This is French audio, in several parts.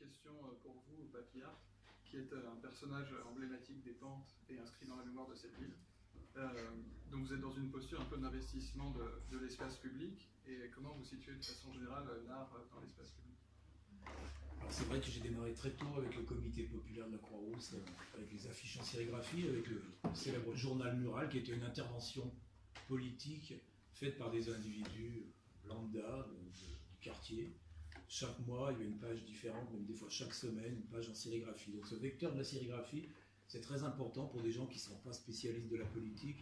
question euh, pour vous, Papillard, qui est euh, un personnage emblématique des pentes et inscrit dans la mémoire de cette ville. Euh, donc vous êtes dans une posture un peu d'investissement de, l'espace public. Et comment vous situez de façon générale l'art dans l'espace public? Alors c'est vrai que j'ai démarré très tôt avec le comité populaire de la Croix-Rousse, avec les affiches en sérigraphie, avec le célèbre journal mural qui était une intervention politique faite par des individus lambda du quartier. Chaque mois, il y avait une page différente, même des fois chaque semaine, une page en sérigraphie. Donc ce vecteur de la sérigraphie, c'est très important pour des gens qui ne sont pas spécialistes de la politique,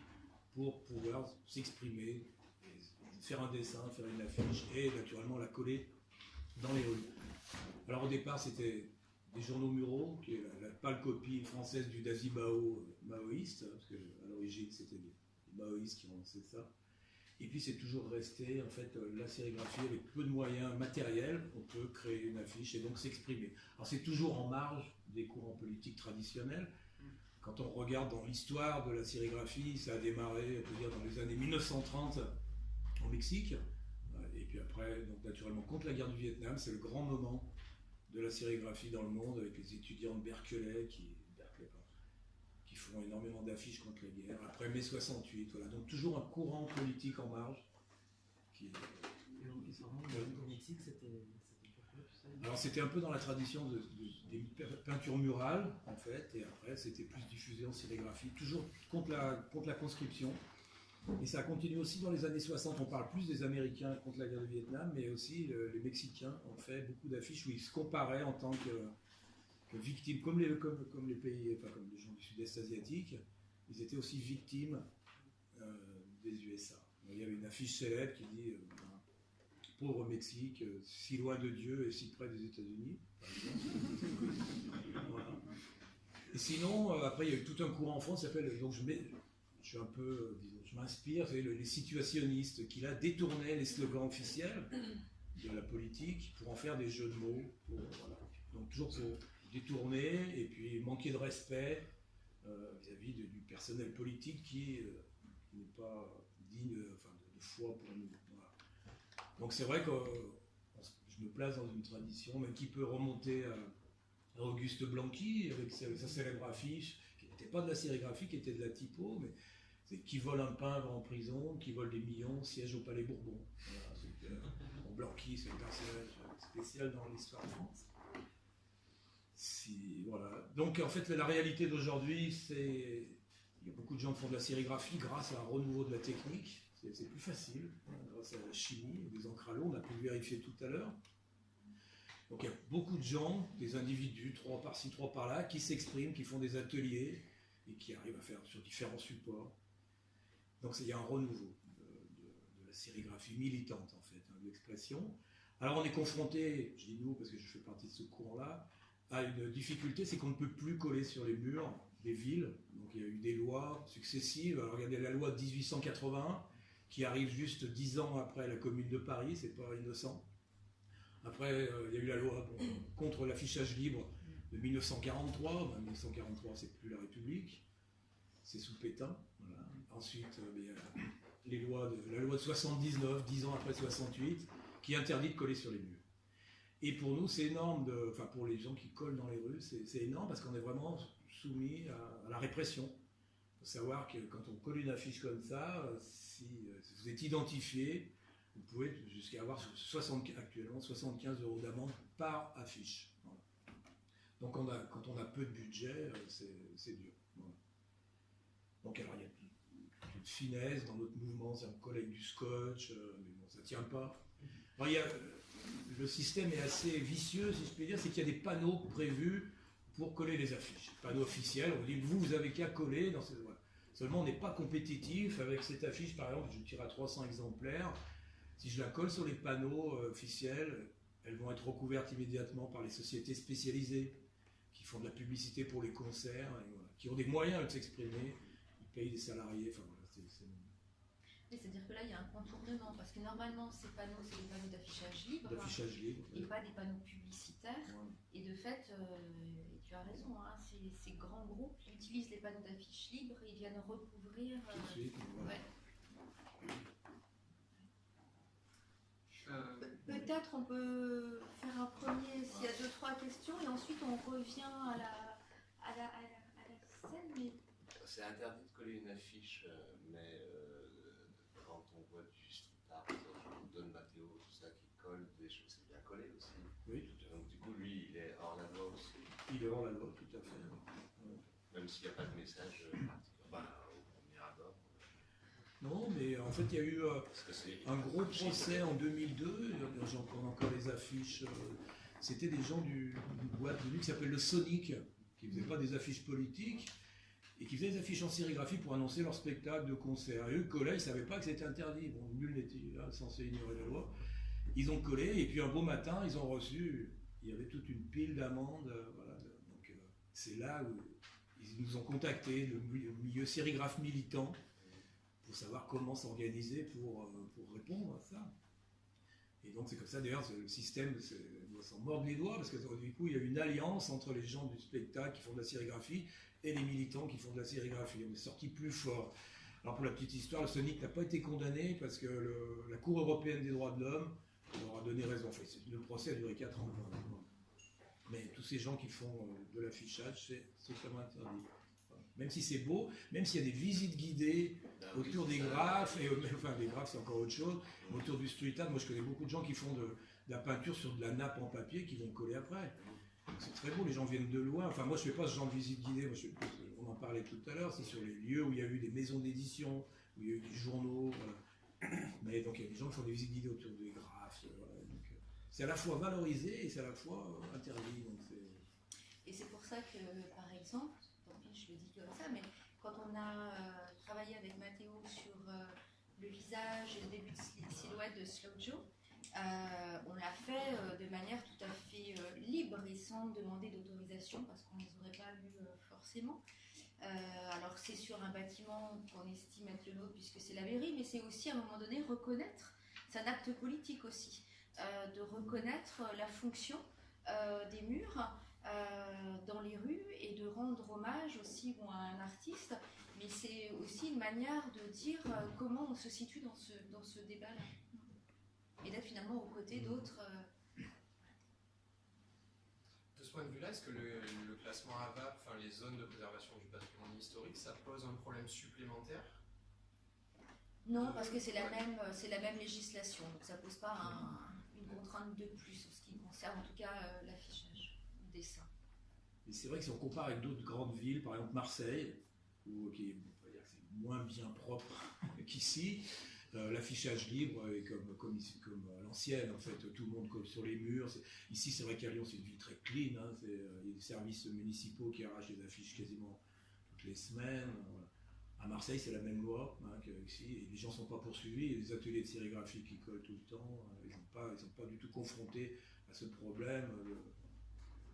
pour pouvoir s'exprimer, faire un dessin, faire une affiche et naturellement la coller dans les rues. Alors au départ, c'était des journaux muraux, qui est la, pâle copie française du Dazibao maoïste, parce qu'à l'origine, c'était les, maoïstes qui ont lancé ça. Et puis c'est toujours resté, en fait, la sérigraphie, avec peu de moyens matériels, on peut créer une affiche et donc s'exprimer. Alors c'est toujours en marge des courants politiques traditionnels. Quand on regarde dans l'histoire de la sérigraphie, ça a démarré, on peut dire, dans les années 1930 au Mexique. Et puis après, donc naturellement, contre la guerre du Vietnam, c'est le grand moment de la sérigraphie dans le monde, avec les étudiants de Berkeley qui, qui font énormément d'affiches contre la guerre. Après mai 68, voilà. Donc toujours un courant politique en marge. Qui, c'était alors c'était un peu dans la tradition des peintures murales, en fait, et après c'était plus diffusé en sérigraphie, toujours contre la, contre la conscription. Et ça a continué aussi dans les années 60. On parle plus des Américains contre la guerre du Vietnam, mais aussi les Mexicains ont fait beaucoup d'affiches où ils se comparaient en tant que, victimes, comme les, comme, les pays, enfin comme les gens du sud-est asiatique, ils étaient aussi victimes euh, des USA. Il y avait une affiche célèbre qui dit euh, Pauvre Mexique, euh, si loin de Dieu et si près des États-Unis. Et sinon, après, il y a eu tout un courant en France qui s'appelle. Donc, je je suis un peu, je m'inspire, les situationnistes qui là détournaient les slogans officiels de la politique pour en faire des jeux de mots. Donc toujours pour détourner et puis manquer de respect euh, vis-à-vis du personnel politique qui, euh, n'est pas digne de, foi pour nous. Donc c'est vrai que je me place dans une tradition, même qui peut remonter à Auguste Blanqui, avec sa, célèbre affiche, qui n'était pas de la sérigraphie, qui était de la typo, mais c'est qui vole un pain va en prison, qui vole des millions, siège au Palais Bourbon. Euh, Blanqui, c'est un personnage spécial dans l'histoire de France. Donc en fait, la réalité d'aujourd'hui, c'est il y a beaucoup de gens qui font de la sérigraphie grâce à un renouveau de la technique. C'est plus facile, hein, grâce à la chimie, des encres on a pu le vérifier tout à l'heure. Donc il y a beaucoup de gens, des individus, trois par-ci, trois par-là, qui s'expriment, qui font des ateliers et qui arrivent à faire sur différents supports. Donc il y a un renouveau de, la sérigraphie militante, en fait, hein, de l'expression. Alors on est confronté, je dis nous parce que je fais partie de ce courant-là, à une difficulté, c'est qu'on ne peut plus coller sur les murs des villes. Donc il y a eu des lois successives. Alors regardez la loi de 1881, qui arrive juste dix ans après la Commune de Paris, c'est pas innocent. Après, euh, il y a eu la loi contre l'affichage libre de 1943. 1943, c'est plus la République, c'est sous Pétain. Ensuite, il y a les lois la loi de 79, 10 ans après 68, qui interdit de coller sur les murs. Et pour nous, c'est énorme, de, enfin pour les gens qui collent dans les rues, c'est énorme parce qu'on est vraiment soumis à, la répression. Il faut savoir que quand on colle une affiche comme ça, euh, si vous êtes identifié, vous pouvez jusqu'à avoir 60, actuellement 75 euros d'amende par affiche. Donc on a, quand on a peu de budget, euh, c'est dur. Donc alors il y a finesse dans notre mouvement, c'est un collègue du scotch, euh, mais bon, ça tient pas. il y a, le système est assez vicieux, si je peux dire, c'est qu'il y a des panneaux prévus pour coller les affiches. Panneaux officiels, on dit vous, vous avez qu'à coller. Seulement, on n'est pas compétitif avec cette affiche, par exemple, je tire à 300 exemplaires. Si je la colle sur les panneaux euh, officiels, elles vont être recouvertes immédiatement par les sociétés spécialisées qui font de la publicité pour les concerts, qui ont des moyens de s'exprimer, ils payent des salariés, enfin. C'est-à-dire que là, il y a un contournement, parce que normalement, ces panneaux, c'est des panneaux d'affichage libre, d'affichage libre et pas des panneaux publicitaires. Et de fait, euh, et tu as raison, hein, ces, grands groupes utilisent les panneaux d'affichage libre et ils viennent recouvrir. Euh, euh, peut-être on peut faire un premier, s'il y a deux, trois questions. ensuite on revient à la, à la, à la, à la scène, mais C'est interdit de coller une affiche, mais euh, on voit du street art, Don Matteo, tout ça qui colle des choses, c'est bien collé aussi. Oui, tout à Donc du coup, lui, il est hors la loi aussi, fait. Il est hors la loi, tout à fait. même s'il n'y a pas de message euh, particulier bah, au premier abord. Non, mais en fait, il y a eu euh, un gros procès en 2002. J'en prends encore les affiches. euh, C'était des gens du, du boîte de nuit qui s'appelle le Sonic, qui ne faisaient pas des affiches politiques et qui faisaient des affiches en sérigraphie pour annoncer leur spectacle de concert. Et eux, collaient, ils ne savaient pas que c'était interdit. Bon, nul n'était là, censé ignorer la loi. Ils ont collé, et puis un beau matin, ils ont reçu, il y avait toute une pile d'amendes. euh, voilà. Donc euh, c'est là où ils nous ont contactés, le mi- le milieu sérigraphe militant, pour savoir comment s'organiser pour, euh, pour répondre à ça. Et donc c'est comme ça, d'ailleurs, le système doit s'en mordre les doigts, parce que du coup, il y a une alliance entre les gens du spectacle qui font de la sérigraphie et les militants qui font de la sérigraphie. On est sorti plus fort. Alors pour la petite histoire, le Sonic n'a pas été condamné parce que le- la Cour européenne des droits de l'homme leur a donné raison. Enfin, le procès a duré 4 ans. Mais tous ces gens qui font euh, de l'affichage, c'est totalement interdit. Même si c'est beau, même s'il y a des visites guidées Ah oui, autour des graphes, et, enfin des graphes c'est encore autre chose, mais autour du street art, moi je connais beaucoup de gens qui font de, de la peinture sur de la nappe en papier qui vont coller après. C'est très beau, les gens viennent de loin. Enfin moi je fais pas ce genre de visite guidée, on en parlait tout à l'heure, c'est sur les lieux où il y a eu des maisons d'édition, où il y a eu des journaux. Mais donc il y a des gens qui font des visites guidées autour des graphes. euh, euh, c'est à la fois valorisé et c'est à la fois euh, interdit. Donc Et c'est pour ça que, par exemple, tant pis, je le dis comme ça, mais quand on a travaillé avec Mathéo sur le visage et le début de sil- silhouette de Slow Joe, euh, on l'a fait euh, de manière tout à fait euh, libre et sans demander d'autorisation parce qu'on ne les aurait pas euh, forcément. Alors c'est sur un bâtiment qu'on estime être le nôtre puisque c'est la mairie, mais c'est aussi à un moment donné reconnaître, c'est un acte politique aussi, de reconnaître la fonction des murs dans les rues et de rendre hommage aussi à un artiste, mais c'est aussi une manière de dire comment on se situe dans ce, dans ce débat-là. Et d'être finalement aux côtés d'autres. euh, De ce point de vue-là, est-ce que le, le classement AVAP, enfin les zones de préservation du patrimoine historique, ça pose un problème supplémentaire? Non, parce que c'est la même, euh, c'est la même législation, donc ça pose pas un- une contrainte de plus en ce qui concerne en tout cas euh, l'affichage, le dessin. Et c'est vrai que si on compare avec d'autres grandes villes, par exemple Marseille, où, qui est, on va dire que c'est moins bien propre qu'ici, euh, l'affichage libre est comme, comme, à l'ancienne, en fait, tout le monde colle sur les murs. Ici, c'est vrai qu'à Lyon, c'est une ville très clean, hein, euh, il y a des services municipaux qui arrachent des affiches quasiment toutes les semaines. euh. À Marseille, c'est la même loi hein, qu'ici, les gens ne sont pas poursuivis, il y a des ateliers de sérigraphie qui collent tout le temps, euh, ils ne sont, pas- sont pas du tout confrontés à ce problème. euh,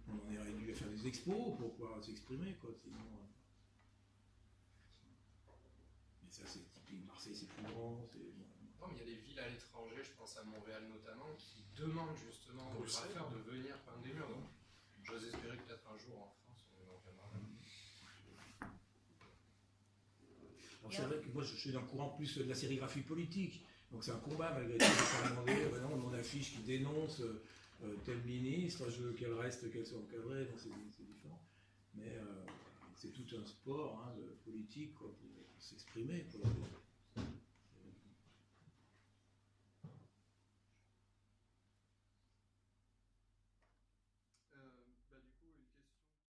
on en est réduit à faire des expos pour pouvoir s'exprimer, euh. Mais ça, c'est Marseille, c'est plus grand. Non, mais il y a des villes à l'étranger, je pense à Montréal notamment, qui demandent justement aux graffeurs de venir peindre des murs. Donc, j'ose espérer que peut-être un jour en France, on là. Alors, c'est vrai que moi, je suis dans le courant plus de la sérigraphie politique. Donc, c'est un combat malgré tout de euh, non, mon affiche qui dénonce euh, euh, tel ministre, je veux qu'elle reste, qu'elle soit encadrée. Donc, c'est c'est différent. Mais euh, c'est tout un sport hein, politique pour s'exprimer.